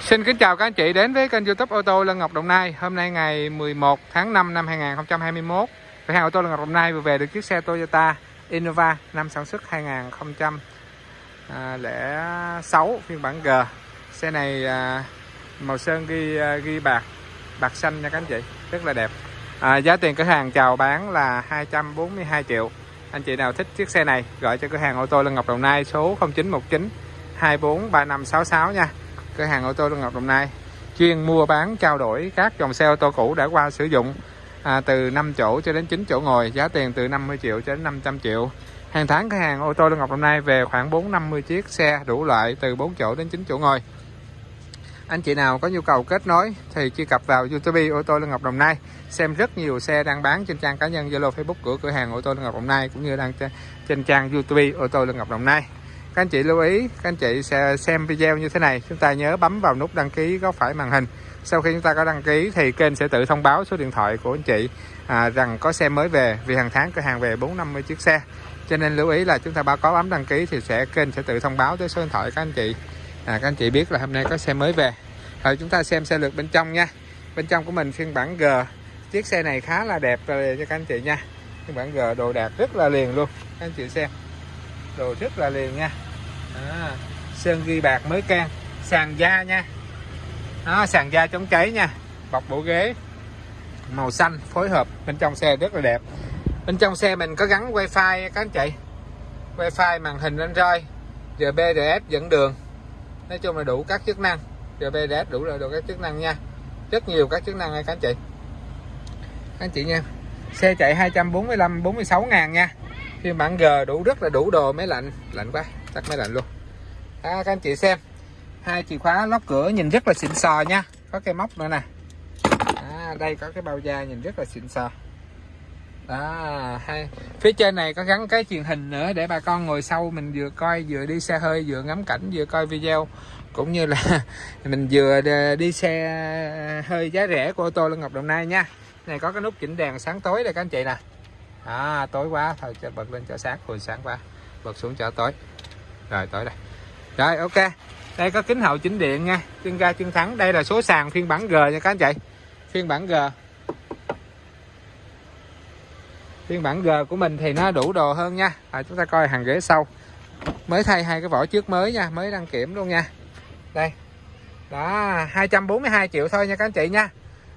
Xin kính chào các anh chị đến với kênh youtube ô tô Lân Ngọc Đồng Nai. Hôm nay ngày 11 tháng 5 năm 2021 Cửa hàng ô tô Lân Ngọc Đồng Nai vừa về được chiếc xe Toyota Innova năm sản xuất 2006 à, phiên bản G. Xe này à, màu sơn ghi à, ghi bạc bạc xanh nha các anh chị rất là đẹp. À, Giá tiền cửa hàng chào bán là 242 triệu. Anh chị nào thích chiếc xe này gọi cho cửa hàng ô tô Lân Ngọc Đồng Nai số 0919 243566 nha cửa hàng ô tô Lương Ngọc Đồng Nai. Chuyên mua bán trao đổi các dòng xe ô tô cũ đã qua sử dụng à, từ 5 chỗ cho đến 9 chỗ ngồi giá tiền từ 50 triệu cho đến 500 triệu. Hàng tháng cửa hàng ô tô Lương Ngọc Đồng Nai về khoảng 450 chiếc xe đủ loại từ 4 chỗ đến 9 chỗ ngồi. Anh chị nào có nhu cầu kết nối thì truy cập vào YouTube ô tô Lương Ngọc Đồng Nai xem rất nhiều xe đang bán trên trang cá nhân Zalo Facebook của cửa hàng ô tô Lương Ngọc Đồng Nai cũng như đang trên trang YouTube ô tô Lương Ngọc Đồng Nai các anh chị lưu ý các anh chị sẽ xem video như thế này. Chúng ta nhớ bấm vào nút đăng ký góc phải màn hình. Sau khi chúng ta có đăng ký thì kênh sẽ tự thông báo số điện thoại của anh chị à, rằng có xe mới về vì hàng tháng cửa hàng về 450 chiếc xe. Cho nên lưu ý là chúng ta báo có bấm đăng ký thì sẽ kênh sẽ tự thông báo tới số điện thoại các anh chị. À, các anh chị biết là hôm nay có xe mới về. Rồi chúng ta xem xe lượt bên trong nha. Bên trong của mình phiên bản G. Chiếc xe này khá là đẹp rồi cho các anh chị nha. Phiên bản G đồ đạc rất là liền luôn. Các anh chị xem. Đồ rất là liền nha à, sơn ghi bạc mới can. Sàn da nha. Đó, sàn da chống cháy nha. Bọc bộ ghế. Màu xanh phối hợp. Bên trong xe rất là đẹp. Bên trong xe mình có gắn wifi các anh chị. Wifi màn hình android GPRS dẫn đường. Nói chung là đủ các chức năng. GPRS đủ là đủ các chức năng nha. Rất nhiều các chức năng nha các anh chị. Các anh chị nha. Xe chạy 245 46 ngàn nha. Phiên bản G đủ rất là đủ đồ máy lạnh. Lạnh quá tắt máy lạnh luôn. À, các anh chị xem. Hai chìa khóa lóc cửa nhìn rất là xịn sò nha. Có cái móc nữa nè. À, đây có cái bao da nhìn rất là xịn sò. À, Đó hai phía trên này có gắn cái truyền hình nữa để bà con ngồi sau mình vừa coi vừa đi xe hơi vừa ngắm cảnh vừa coi video. Cũng như là mình vừa đi xe hơi giá rẻ của ô tô Lân Ngọc Đồng Nai nha. Này có cái nút chỉnh đèn sáng tối đây các anh chị nè. À, tối quá. Thôi cho bật lên cho sáng hồi sáng qua bật xuống cho tối rồi tới đây. Rồi ok. Đây có kính hậu chỉnh điện nha. Chân ga chân thắng. Đây là số sàn phiên bản G nha các anh chị. Phiên bản G. Phiên bản G của mình thì nó đủ đồ hơn nha. À, chúng ta coi hàng ghế sau. Mới thay hai cái vỏ trước mới nha. Mới đăng kiểm luôn nha. Đây. Đó 242 triệu thôi nha các anh chị nha.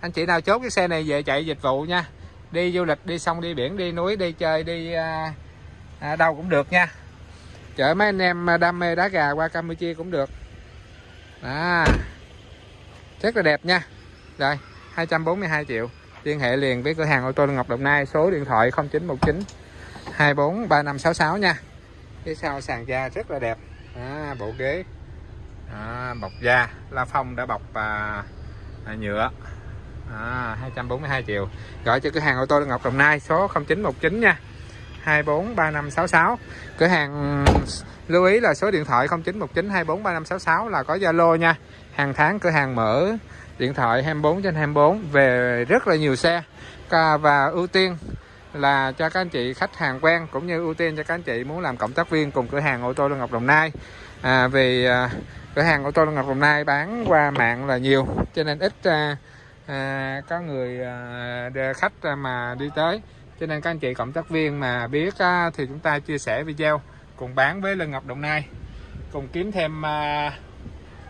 Anh chị nào chốt cái xe này về chạy dịch vụ nha. Đi du lịch đi sông đi biển đi núi đi chơi đi à, à, đâu cũng được nha chở mấy anh em à, đam mê đá gà qua Campuchia cũng được. Đó rất là đẹp nha. Rồi 242 triệu. Liên hệ liền với cửa hàng ô tô Ngọc Đồng Nai số điện thoại 0919 24 3566 nha. Phía sau sàn da rất là đẹp. À, bộ ghế. À, bọc da. La phong đã bọc à, à, nhựa. À, 242 triệu. Gọi cho cửa hàng ô tô Ngọc Đồng Nai số 0919 nha. 243566 cửa hàng ừ, lưu ý là số điện thoại 0919 243566 là có Zalo nha. Hàng tháng cửa hàng mở điện thoại 24 trên 24 về rất là nhiều xe. Và ưu tiên là cho các anh chị khách hàng quen cũng như ưu tiên cho các anh chị muốn làm cộng tác viên cùng cửa hàng ô tô Lương Ngọc Đồng Nai. À, vì à, cửa hàng ô tô Lương Ngọc Đồng Nai bán qua mạng là nhiều cho nên ít à, à, có người à, khách à, mà đi tới cho nên các anh chị cộng tác viên mà biết á, thì chúng ta chia sẻ video cùng bán với Lân Ngọc Đồng Nai. Cùng kiếm thêm à,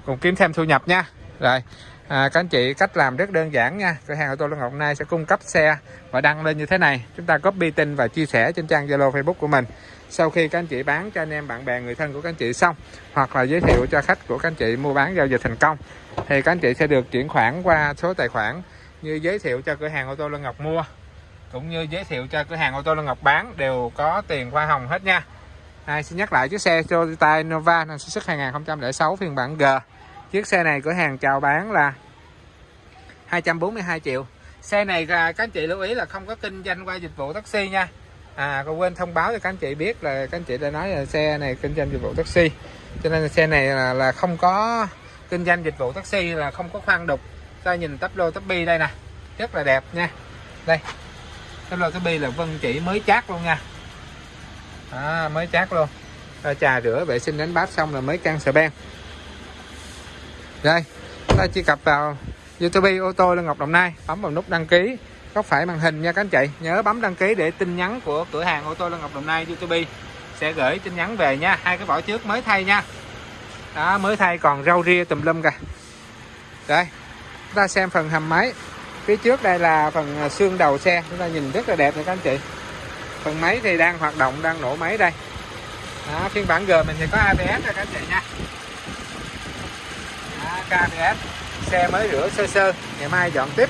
cùng kiếm thêm thu nhập nha. Rồi à, các anh chị cách làm rất đơn giản nha. Cửa hàng ô tô Lân Ngọc Đồng Nai sẽ cung cấp xe và đăng lên như thế này. Chúng ta copy tin và chia sẻ trên trang Zalo Facebook của mình. Sau khi các anh chị bán cho anh em bạn bè người thân của các anh chị xong hoặc là giới thiệu cho khách của các anh chị mua bán giao dịch thành công thì các anh chị sẽ được chuyển khoản qua số tài khoản như giới thiệu cho cửa hàng ô tô Lân Ngọc mua cũng như giới thiệu cho cửa hàng ô tô Lân Ngọc bán đều có tiền hoa hồng hết nha. À, xin nhắc lại chiếc xe Toyota Innova năm sản xuất 2006 phiên bản G. Chiếc xe này cửa hàng chào bán là 242 triệu. Xe này các anh chị lưu ý là không có kinh doanh qua dịch vụ taxi nha. À còn quên thông báo cho các anh chị biết là các anh chị đã nói là xe này kinh doanh dịch vụ taxi. Cho nên xe này là, là không có kinh doanh dịch vụ taxi là không có khoan đục. Ta nhìn tắp lô tắp bi đây nè. Rất là đẹp nha. Đây cái lo cái bi là vân chỉ mới chát luôn nha. À, mới chát luôn. À, trà rửa vệ sinh đánh bát xong là mới căng sợi ben rồi ta truy cập vào YouTube ô tô Lân Ngọc Đồng Nai bấm vào nút đăng ký. Góc phải màn hình nha các anh chị. Nhớ bấm đăng ký để tin nhắn của cửa hàng ô tô Lân Ngọc Đồng Nai YouTube. Sẽ gửi tin nhắn về nha. Hai cái vỏ trước mới thay nha. Đó mới thay còn rau ria tùm lum kìa. Đây chúng ta xem phần hầm máy phía trước đây là phần à, xương đầu xe. Chúng ta nhìn rất là đẹp này các anh chị. Phần máy thì đang hoạt động đang nổ máy đây. Đó, phiên bản G mình thì có ABS rồi các anh chị nha. Đó, ABS xe mới rửa sơ sơ. Ngày mai dọn tiếp.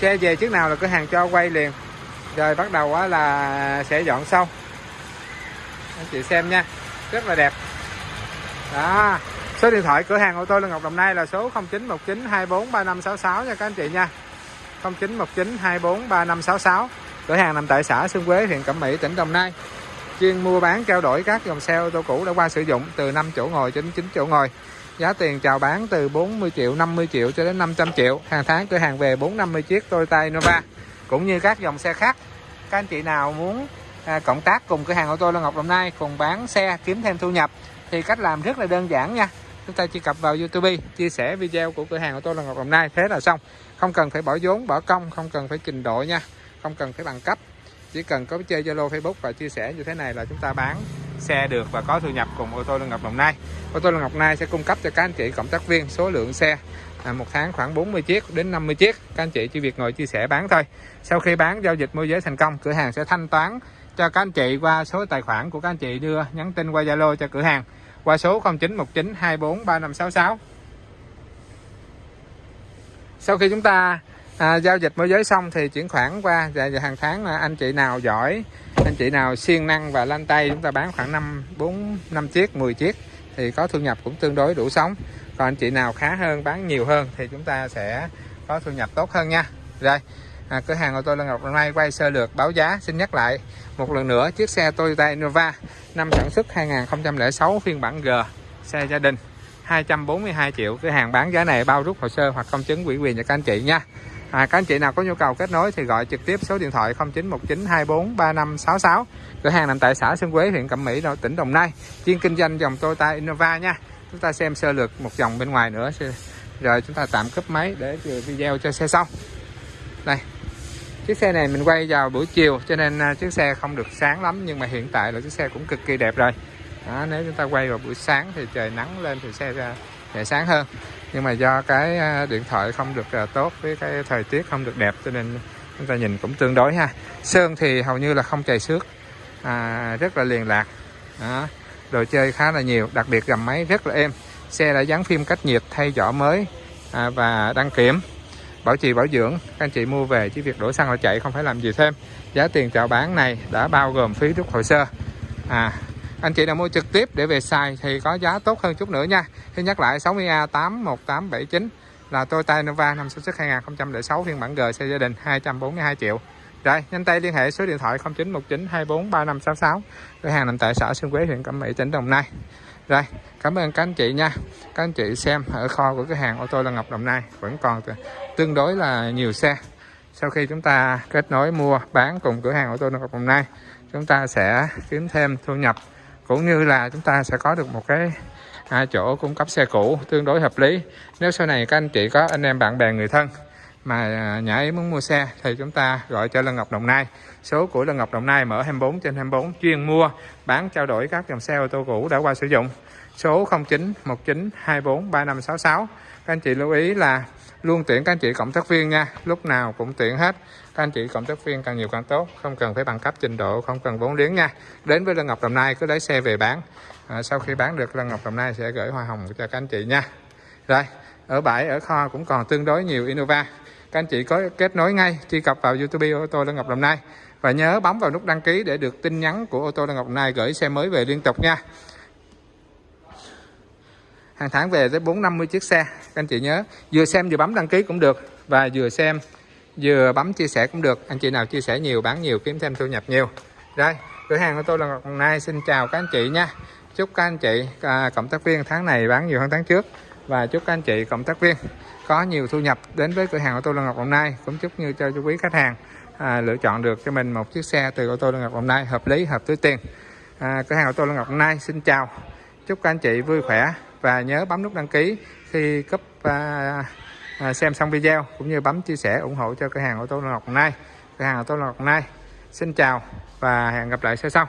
Xe về trước nào là cửa hàng cho quay liền. Rồi bắt đầu là sẽ dọn sau. Anh chị xem nha rất là đẹp. Đó số điện thoại cửa hàng ô tô Lê Ngọc Đồng Nai là số 0919 24 3566 nha các anh chị nha. 0919 24 3566 cửa hàng nằm tại xã Xuân Quế huyện Cẩm Mỹ tỉnh Đồng Nai. Chuyên mua bán trao đổi các dòng xe ô tô cũ đã qua sử dụng từ 5 chỗ ngồi đến 9 chỗ ngồi. Giá tiền chào bán từ 40 triệu 50 triệu cho đến 500 triệu. Hàng tháng cửa hàng về 450 chiếc Toyota Innova cũng như các dòng xe khác. Các anh chị nào muốn à, cộng tác cùng cửa hàng ô tô Lân Ngọc Đồng Nai cùng bán xe kiếm thêm thu nhập thì cách làm rất là đơn giản nha. Chúng ta chỉ cập vào YouTube chia sẻ video của cửa hàng ô tô Lân Ngọc Đồng Nai. Thế là xong không cần phải bỏ vốn bỏ công không cần phải trình độ nha. Không cần phải bằng cấp. Chỉ cần có chơi Zalo Facebook và chia sẻ như thế này là chúng ta bán xe được và có thu nhập cùng ô tô lương Ngọc Đồng Nai. Ô tô lương Ngọc Nai sẽ cung cấp cho các anh chị cộng tác viên số lượng xe à, một tháng khoảng 40 chiếc đến 50 chiếc. Các anh chị chỉ việc ngồi chia sẻ bán thôi. Sau khi bán giao dịch môi giới thành công cửa hàng sẽ thanh toán cho các anh chị qua số tài khoản của các anh chị đưa nhắn tin qua Zalo cho cửa hàng. Qua số 0919 24 3566 sau khi chúng ta à, giao dịch môi giới xong thì chuyển khoản qua. Dạ, và hàng tháng là anh chị nào giỏi anh chị nào siêng năng và lanh tay chúng ta bán khoảng 5 4 5 chiếc 10 chiếc thì có thu nhập cũng tương đối đủ sống. Còn anh chị nào khá hơn bán nhiều hơn thì chúng ta sẽ có thu nhập tốt hơn nha. Rồi à, cửa hàng ô tô Lân Ngọc hôm nay quay sơ lược báo giá. Xin nhắc lại một lần nữa chiếc xe Toyota Innova năm sản xuất 2006 phiên bản G xe gia đình. 242 triệu. Cửa hàng bán giá này bao rút hồ sơ hoặc công chứng ủy quyền cho các anh chị nha. À, các anh chị nào có nhu cầu kết nối thì gọi trực tiếp số điện thoại 0919 24 3566 cửa hàng nằm tại xã Xuân Quế huyện Cẩm Mỹ tỉnh Đồng Nai. Chuyên kinh doanh dòng Toyota Innova nha. Chúng ta xem sơ lược một dòng bên ngoài nữa. Rồi chúng ta tạm cúp máy để video cho xe xong. Đây. Chiếc xe này mình quay vào buổi chiều cho nên à, chiếc xe không được sáng lắm nhưng mà hiện tại là chiếc xe cũng cực kỳ đẹp rồi đó, nếu chúng ta quay vào buổi sáng thì trời nắng lên thì xe ra sẽ sáng hơn. Nhưng mà do cái à, điện thoại không được à, tốt với cái thời tiết không được đẹp cho nên chúng ta nhìn cũng tương đối ha. Sơn thì hầu như là không chảy xước à, rất là liền lạc. Đó. đồ chơi khá là nhiều đặc biệt gầm máy rất là êm. Xe đã dán phim cách nhiệt thay vỏ mới à, và đăng kiểm. Bảo trì bảo dưỡng các anh chị mua về chỉ việc đổ xăng là chạy không phải làm gì thêm. Giá tiền chào bán này đã bao gồm phí rút hồ sơ. À anh chị nào mua trực tiếp để về xài thì có giá tốt hơn chút nữa nha. Thì nhắc lại 60A 81879 là Toyota Innova năm sản xuất 2006 phiên bản G xe gia đình 242 triệu. Rồi, nhanh tay liên hệ số điện thoại 0919 24 3566 cửa hàng nằm tại xã Xuân Quế, huyện Cẩm Mỹ, tỉnh Đồng Nai. Rồi, cảm ơn các anh chị nha. Các anh chị xem ở kho của cửa hàng ô tô Lân Ngọc Đồng Nai vẫn còn tương đối là nhiều xe. Sau khi chúng ta kết nối mua bán cùng cửa hàng ô tô Lân Ngọc Đồng Nai, chúng ta sẽ kiếm thêm thu nhập cũng như là chúng ta sẽ có được một cái à, chỗ cung cấp xe cũ tương đối hợp lý. Nếu sau này các anh chị có anh em bạn bè người thân mà à, nhà ấy muốn mua xe thì chúng ta gọi cho Lân Ngọc Đồng Nai. Số của Lân Ngọc Đồng Nai mở 24 trên 24 chuyên mua bán trao đổi các dòng xe ô tô cũ đã qua sử dụng. Số 0919 24 3566 các anh chị lưu ý là luôn tuyển các anh chị cộng tác viên nha. Lúc nào cũng tuyển hết. Các anh chị cộng tác viên càng nhiều càng tốt. Không cần phải bằng cấp trình độ không cần vốn liếng nha. Đến với Lân Ngọc Đồng Nai cứ lấy xe về bán. À, sau khi bán được Lân Ngọc Đồng Nai sẽ gửi hoa hồng cho các anh chị nha. Rồi ở bãi ở kho cũng còn tương đối nhiều Innova. Các anh chị có kết nối ngay truy cập vào YouTube ô tô Lân Ngọc Đồng Nai. Và nhớ bấm vào nút đăng ký để được tin nhắn của ô tô Lân Ngọc Đồng Nai gửi xe mới về liên tục nha hàng tháng về tới 450 chiếc xe các anh chị nhớ. Vừa xem vừa bấm đăng ký cũng được và vừa xem vừa bấm chia sẻ cũng được. Anh chị nào chia sẻ nhiều bán nhiều kiếm thêm thu nhập nhiều. Rồi cửa hàng của tôi là Ngọc Nai. Xin chào các anh chị nha. Chúc các anh chị à, cộng tác viên tháng này bán nhiều hơn tháng trước. Và chúc các anh chị cộng tác viên có nhiều thu nhập đến với cửa hàng ô tô Lân Ngọc Đồng Nai. Cũng chúc như cho quý khách hàng à, lựa chọn được cho mình một chiếc xe từ ô tô Lân Ngọc Đồng Nai hợp lý hợp túi tiền. À, cửa hàng ô tô Lân Ngọc Đồng Nai. Xin chào. Chúc các anh chị vui khỏe và nhớ bấm nút đăng ký khi cấp à, à, xem xong video cũng như bấm chia sẻ ủng hộ cho cửa hàng ô tô Ngọc Đồng Nai cửa hàng ô tô Ngọc Đồng Nai xin chào và hẹn gặp lại sau sau.